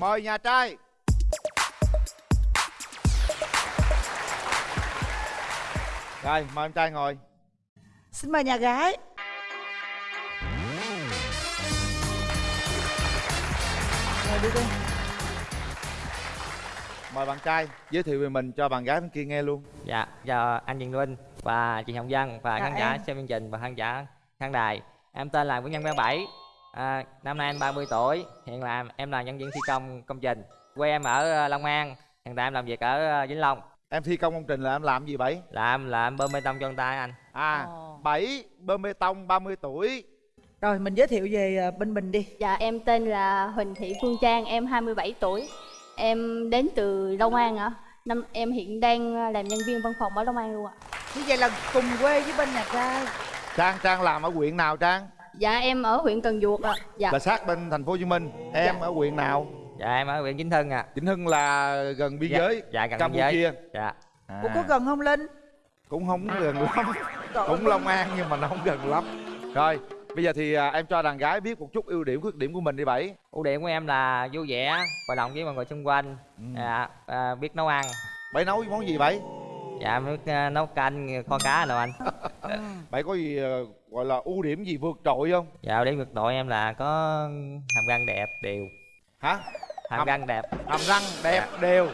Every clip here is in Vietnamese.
mời nhà trai rồi mời em trai ngồi xin mời nhà gái ngồi đi con mời bạn trai giới thiệu về mình cho bạn gái bên kia nghe luôn Dạ, chào anh Trần Linh và chị Hồng Vân và khán giả em. xem chương trình và khán giả khán đài. Em tên là Nguyễn Nhân 37. À, năm nay em 30 tuổi, hiện là em là nhân viên thi công công trình. Quê em ở ờ, Long An, hiện tại em làm việc ở ờ, Vĩnh Long. em thi công công trình là em làm gì bảy Làm là em bơm bê tông cho người ta anh. à bảy bơm bê tông 30 tuổi rồi mình giới thiệu về ờ, bên mình đi Dạ em tên là Huỳnh Thị Phương Trang, em 27 tuổi. Em đến từ Long An ạ. Năm em hiện đang làm nhân viên văn phòng ở Long An luôn ạ. như vậy là cùng quê với bên nhà trai trang trang làm ở huyện nào trang Dạ em ở huyện Cần Duộc ạ. Dạ. là sát bên thành phố hồ chí minh em Dạ. ở huyện nào Dạ em ở huyện Vĩnh Hưng à. vĩnh hưng là gần biên Dạ, giới dạ, gần biên giới. campuchia Dạ. à, Ủa có gần không Linh? cũng không gần lắm cũng long an nhưng mà nó không gần lắm rồi bây giờ thì à, em cho đàn gái biết một chút ưu điểm khuyết điểm của mình đi bảy Ưu điểm của em là vui vẻ, hòa đồng với mọi người xung quanh. Ừ. Dạ, à, biết nấu ăn. bảy nấu món gì bảy Dạ em biết ờ, nấu canh, kho cá đâu anh. Bảy có gì ờ, gọi là ưu điểm gì vượt trội không Dạ điểm ngược đội em là có hàm răng đẹp, đều. hả Hàm Hàm- răng đẹp. hàm răng đẹp đều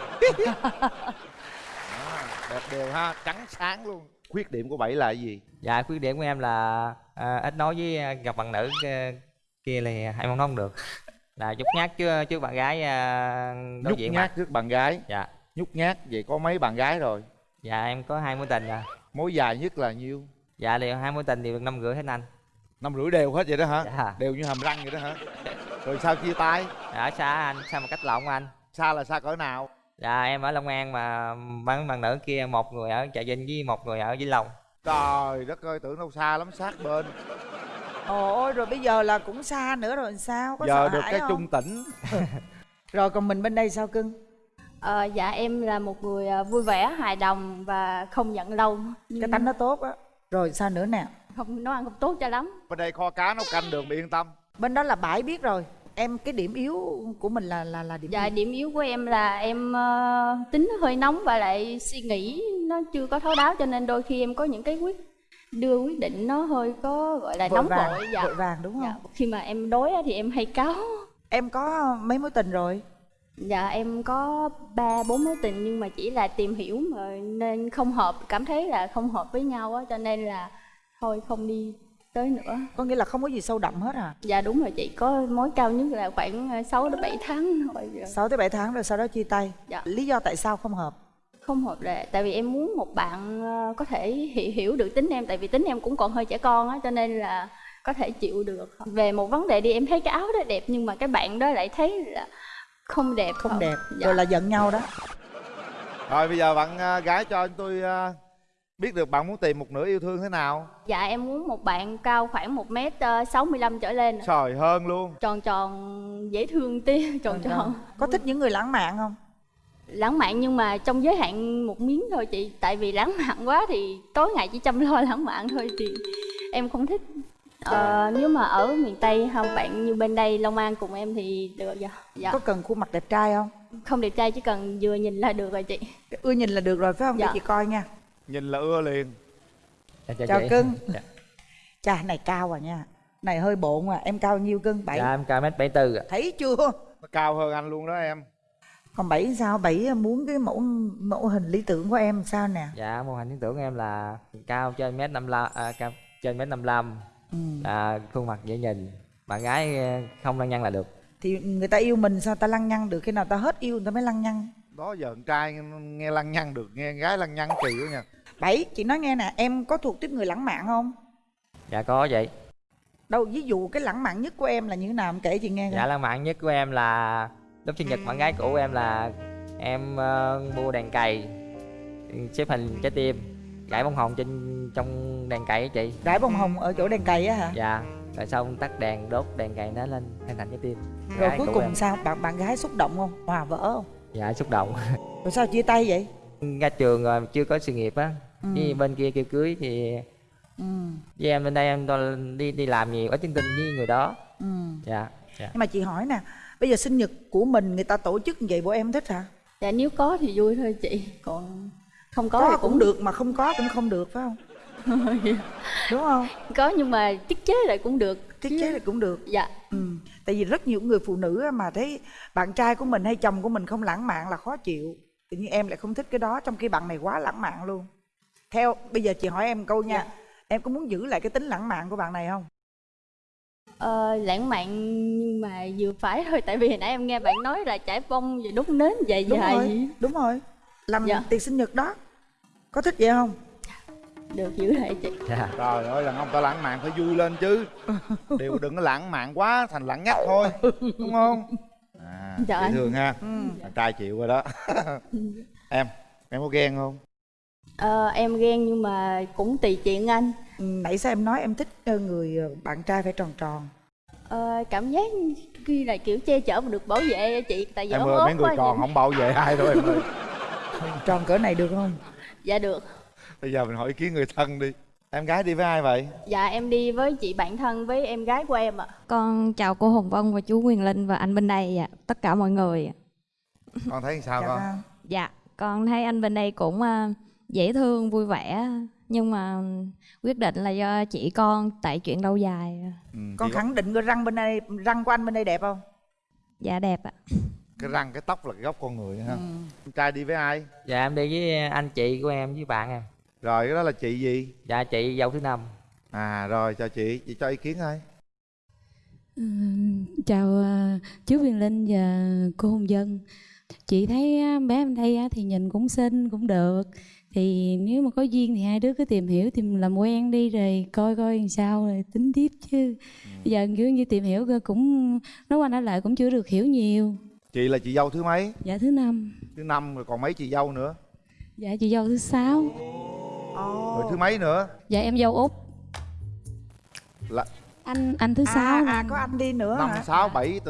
À, đẹp đều ha trắng sáng luôn khuyết điểm của bảy là gì Dạ khuyết điểm của em là à, ít nói với gặp bạn nữ kia là em không nói không được. là chút nhát trước trước bạn gái à, đối nhút diện nhát mặt. trước bạn gái Dạ. nhút nhát vậy có mấy bạn gái rồi Dạ em có hai mối tình à. mối dài nhất là nhiêu Dạ đều hai mối tình đều được năm rưỡi hết anh. năm rưỡi đều hết vậy đó hả Dạ. đều như hàm răng vậy đó hả rồi sao chia tay Dạ, ở xa anh, xa một cách lộn anh. xa là xa cỡ nào Dạ em ở Long An mà bạn bạn nữ kia một người ở Trà Vinh với một người ở Vĩnh Long. trời đất ơi tưởng đâu xa lắm sát bên ôi rồi bây giờ là cũng xa nữa rồi sao có giờ được cái không? trung tỉnh rồi còn mình bên đây sao cưng Ờ, dạ em là một người à, vui vẻ, hài đồng và không giận lâu. cái tánh nó tốt á rồi sao nữa nè không nấu ăn không tốt cho lắm. bên đây kho cá nấu canh đường bị yên tâm bên đó là bãi biết rồi em cái điểm yếu của mình là là là điểm Dạ gì? điểm yếu của em là em ờ, tính hơi nóng và lại suy nghĩ nó chưa có thấu đáo cho nên đôi khi em có những cái quyết đưa quyết định nó hơi có gọi là vội nóng vàng vội dạ. vội vàng đúng không dạ. Khi mà em đối á thì em hay cáu. em có mấy mối tình rồi Dạ em có ba bốn mối tình nhưng mà chỉ là tìm hiểu mà nên không hợp cảm thấy là không hợp với nhau á cho nên là thôi không đi tới nữa. có nghĩa là không có gì sâu đậm hết à Dạ đúng rồi chị có mối cao nhất là khoảng 6 đến 7 tháng thôi. Dạ. 6 tới 7 tháng rồi sau đó chia tay Dạ. lý do tại sao không hợp không hợp là tại vì em muốn một bạn ờ, có thể hiểu, hiểu được tính em tại vì tính em cũng còn hơi trẻ con á cho nên là có thể chịu được về một vấn đề đi em thấy cái áo đó đẹp nhưng mà cái bạn đó lại thấy là không đẹp không đẹp dạ. rồi là giận nhau đó. Rồi bây giờ bạn à, gái cho anh tôi à, biết được bạn muốn tìm một nửa yêu thương thế nào? Dạ em muốn một bạn cao khoảng một m sáu mươi lăm trở lên trời hơn luôn. Tròn tròn dễ thương tí tròn tròn có thích những người lãng mạn không? Lãng mạn nhưng mà trong giới hạn một miếng thôi chị. Tại vì lãng mạn quá thì tối ngày chỉ chăm lo lãng mạn thôi thì em không thích ờ, nếu mà ở miền tây không bạn như bên đây long an cùng em thì được dạ, dạ. có cần khuôn mặt đẹp trai không? Không đẹp trai chỉ cần vừa nhìn là được rồi chị. Ưa nhìn là được rồi phải không? Dạ. để chị coi nha. Nhìn là ưa liền. Dạ, chào chị. cưng. Dạ. chà này cao à nha. Này hơi bộn à em cao nhiêu cưng? Bảy. Dạ em cao mét 74 ạ. thấy chưa? Cao hơn anh luôn đó em. Còn bảy sao? Bảy muốn cái mẫu mẫu hình lý tưởng của em sao nè? Dạ mô hình lý tưởng của em là cao trên mét 55 à, cao trên mét 55 ừ. à, khuôn mặt dễ nhìn. Bạn gái ờ, không lăng nhăng là được. Thì người ta yêu mình sao ta lăng nhăng được? Khi nào ta hết yêu người ta mới lăng nhăng? Đó giờ con trai nghe lăng nhăng được nghe gái lăng nhăng kỳ quá nha. Bảy chị nói nghe nè em có thuộc tiếp người lãng mạn không? Dạ có vậy. Đâu ví dụ cái lãng mạn nhất của em là như thế nào? Em kể chị nghe coi. Dạ lãng mạn nhất của em là lúc sinh nhật bạn gái cũ em là em ờ, mua đèn cày xếp hình trái tim gãy bông hồng trên trong đèn cày á chị. Rải bông hồng ở chỗ đèn cày á hả? Dạ rồi xong tắt đèn đốt đèn cày nó lên hình thành trái tim. Rồi Gái cuối cùng em. sao? Bạn bạn gái xúc động không? Hòa vỡ không? Dạ xúc động. Rồi sao chia tay vậy? Ra trường rồi chưa có sự nghiệp á. Ừ. với bên kia kêu cưới thì ừ. Với em bên đây em đi đi làm nhiều ít tiếng tin với người đó. Ừ. Dạ. Dạ. Nhưng mà chị hỏi nè bây giờ sinh nhật của mình người ta tổ chức như vậy bộ em thích hả? Dạ nếu có thì vui thôi chị. Còn không có, có, thì cũng được. mà không có cũng không được phải không? Đúng không? Có nhưng mà tiết chế lại cũng được tiết chế là cũng được. Dạ. Ừ. tại vì rất nhiều người phụ nữ mà thấy bạn trai của mình hay chồng của mình không lãng mạn là khó chịu. Tự nhiên em lại không thích cái đó trong khi bạn này quá lãng mạn luôn. Theo bây giờ chị hỏi em câu nha. Dạ. em có muốn giữ lại cái tính lãng mạn của bạn này không? Ờ, lãng mạn nhưng mà vừa phải thôi. Tại vì hồi nãy em nghe bạn nói là trải bông và đốt nến dài đúng dài. rồi vậy. đúng rồi. Làm Dạ. tiệc sinh nhật đó có thích vậy không? Được giữ lại chị. Dạ. Trời ơi đàn ông ta lãng mạn phải vui lên chứ. Đều đừng có lãng mạn quá thành lãng nhách thôi đúng không? À, Dạ. dễ thương ha. Ừ. trai chịu rồi đó. Em em có ghen không? Ờ, em ghen nhưng mà cũng tùy chuyện anh. Ừ, nãy sao em nói em thích ờ, người ờ, bạn trai phải tròn tròn? Ờ, cảm giác khi là kiểu che chở mà được bảo vệ á chị tại vì em ơi mấy người quá tròn không bảo vệ ai đâu em ơi. Tròn cỡ này được không dạ được bây giờ mình hỏi ý kiến người thân đi em gái đi với ai vậy dạ em đi với chị bạn thân với em gái của em ạ Con chào cô Hồng Vân và chú Quyền Linh và anh bên đây ạ. Tất cả mọi người. ạ. con thấy sao dạ con vâng. Dạ, con thấy anh bên đây cũng à, dễ thương, vui vẻ nhưng mà quyết định là do chị con tại chuyện lâu dài. ừ, con khẳng định cái răng bên đây răng của anh bên đây đẹp không Dạ đẹp ạ. Cái răng cái tóc là cái gốc con người ha. Ừ. em trai đi với ai? Dạ em đi với anh chị của em với bạn em rồi cái đó là chị gì? Dạ chị dâu thứ năm. À rồi chào chị. Chị cho ý kiến thôi Ừ, chào à, chú Quyền Linh và cô Hồng Dân. Chị thấy bé em đây á, thì nhìn cũng xinh cũng được. Thì nếu mà có duyên thì hai đứa cứ tìm hiểu tìm làm quen đi rồi coi coi làm sao rồi tính tiếp chứ. Bây giờ kiểu như tìm hiểu cơ cũng nói qua nói lại cũng chưa được hiểu nhiều chị là chị dâu thứ mấy? Dạ thứ năm. Thứ năm rồi còn mấy chị dâu nữa? Dạ chị dâu thứ sáu. Rồi thứ mấy nữa? Dạ em dâu út. Là anh anh thứ sáu à, nè. à có anh đi nữa năm sáu bảy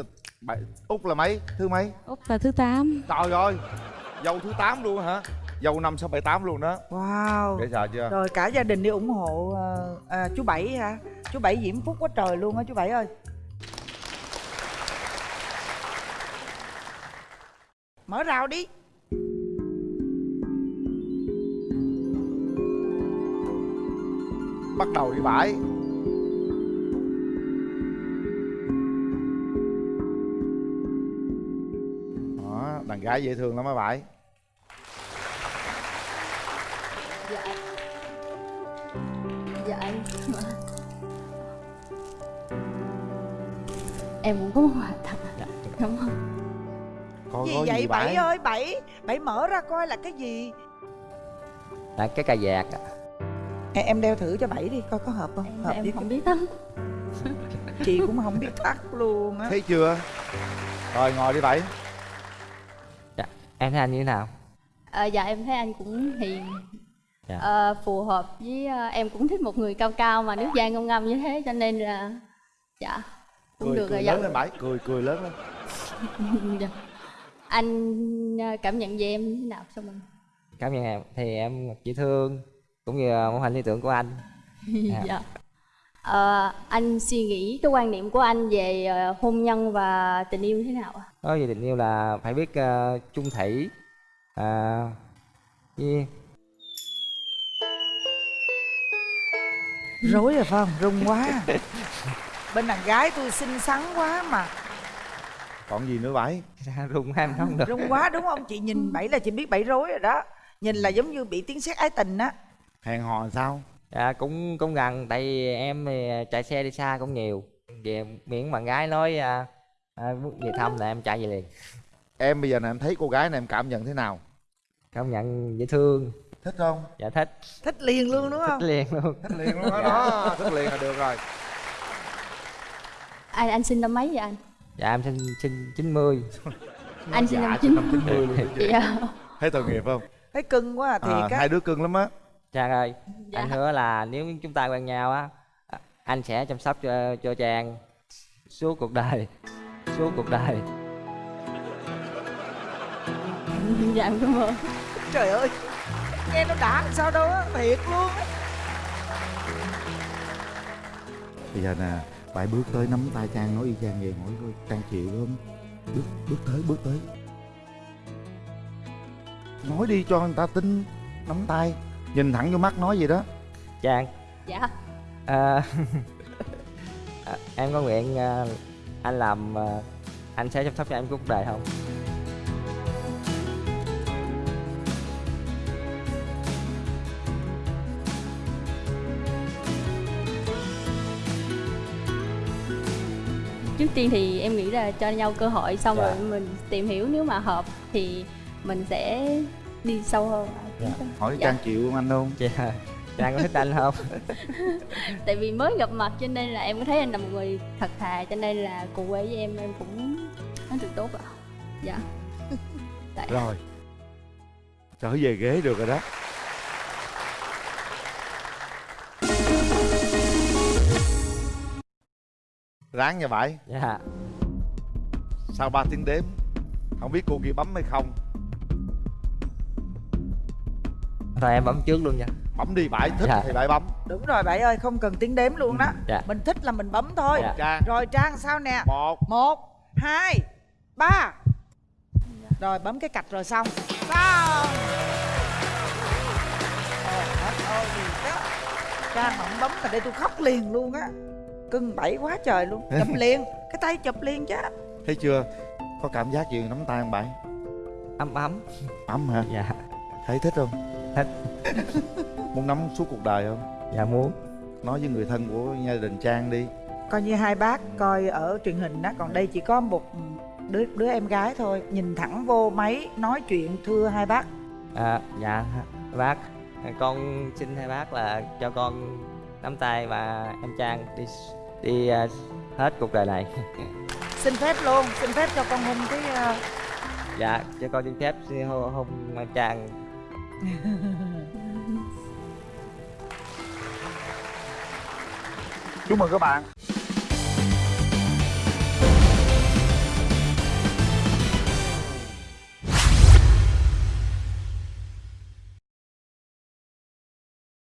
bảy út là mấy? Thứ mấy? Út là thứ tám. Trời ơi dâu thứ 8 luôn hả? Dâu năm sáu bảy tám luôn đó wow. Dễ sợ chưa? Rồi cả gia đình đi ủng hộ à, chú bảy hả? Chú bảy diễm phúc quá trời luôn á chú bảy ơi mở rào đi. Bắt đầu đi bãi đó đàn gái dễ thương lắm á bãi dạ. Dạ. Anh em cũng có một không coi gì vậy? gì bảy ơi bảy. Bảy mở ra coi là cái gì? Là cái cà vạt ạ. em, em đeo thử cho bảy đi coi có hợp không? Em, hợp em với không biết lắm. Chị cũng không biết thắt luôn á. Thấy chưa? Rồi ngồi đi bảy. Em thấy anh như thế nào? Ờ, dạ em thấy anh cũng hiền. Dạ. Ờ, phù hợp với ờ, em cũng thích một người cao cao mà nước da ngâm ngâm như thế cho nên là dạ cũng cười được cười rồi lớn dạ. lên bãi cười cười lớn lên. Dạ. Anh ờ, cảm nhận về em như thế nào sao mình? Cảm nhận em thì em dễ thương cũng như mẫu hình lý tưởng của anh. Dạ. dạ. Ờ, anh suy nghĩ cái quan niệm của anh về ờ, hôn nhân và tình yêu thế nào ạ? Nói về tình yêu là phải biết uh, chung thủy. À, với rối rồi phải không rung quá. Bên đàn gái tôi xinh xắn quá mà còn gì nữa ra rung em không được. Rung quá đúng không? Chị nhìn bảy là chị biết bảy rối rồi đó. Nhìn là giống như bị tiếng sét ái tình á. Hẹn hò sao? Dạ cũng cũng gần tại vì em thì chạy xe đi xa cũng nhiều. Về miễn bạn gái nói à, à, muốn về thăm là em chạy về liền. Em bây giờ này em thấy cô gái này em cảm nhận thế nào? Cảm nhận dễ thương. Thích không? Dạ thích. Thích liền luôn đúng không? thích liền luôn. Thích liền luôn đó, đó thích liền là được rồi. Anh anh sinh năm mấy vậy anh dạ em sinh sinh 90 anh sinh năm dạ, chín năm chín mươi. Luôn dạ. Thấy tội nghiệp không? Thấy cưng quá à, thiệt à, á hai đứa cưng lắm á. Trang ơi Dạ. anh hứa là nếu chúng ta quen nhau á anh sẽ chăm sóc cho cho Trang suốt cuộc đời suốt cuộc đời. Dạ em cảm ơn. Trời ơi nghe nó đã làm sao đâu á thiệt luôn á. Bây giờ nè bảy bước tới nắm tay trang nói y chang vậy hỏi coi trang chịu không bước bước tới bước tới. Nói đi cho người ta tin nắm tay. Nhìn thẳng vô mắt nói gì đó. Trang. Dạ. À, à, em có nguyện à, anh làm à, anh sẽ chăm sóc cho em cuộc đời không trước tiên thì em nghĩ là cho nhau cơ hội xong Dạ. rồi mình tìm hiểu nếu mà hợp thì mình sẽ đi sâu hơn Dạ. hỏi Dạ. trang chịu không anh không Dạ. trang có thích anh không tại vì mới gặp mặt cho nên là em có thấy anh là một người thật thà cho nên là cùng quê với em em cũng nói được tốt ạ dạ tại rồi trở về ghế được rồi đó ráng nha bảy dạ. Sau 3 tiếng đếm? Không biết cô kia bấm hay không. Thôi em bấm trước luôn nha. Bấm đi bảy thích Dạ. thì bảy bấm. Đúng rồi bảy ơi không cần tiếng đếm luôn đó. Dạ. mình thích là mình bấm thôi. Dạ. trang. Rồi trang sao nè? Một. Một hai ba. Rồi bấm cái cạch rồi xong. Xong. Trời ơi trang mà không bấm là đây tôi khóc liền luôn á cưng bảy quá trời luôn. Chụp liền cái tay chụp liền chứ. Thấy chưa? Có cảm giác gì nắm tay không bảy ấm ấm. Ấm hả? Dạ. Thấy thích không? Thích. muốn nắm suốt cuộc đời không? Dạ muốn. Nói với người thân của gia đình trang đi. Coi như hai bác coi ở truyền hình đó còn đây chỉ có một đứa đứa em gái thôi. Nhìn thẳng vô máy nói chuyện thưa hai bác. À, dạ bác. Con xin hai bác là cho con nắm tay và em trang đi đi à, hết cuộc đời này. Xin phép luôn xin phép cho con hôn cái ờ, dạ cho con xin phép xin hôn, hôn em trang. Chúc mừng các bạn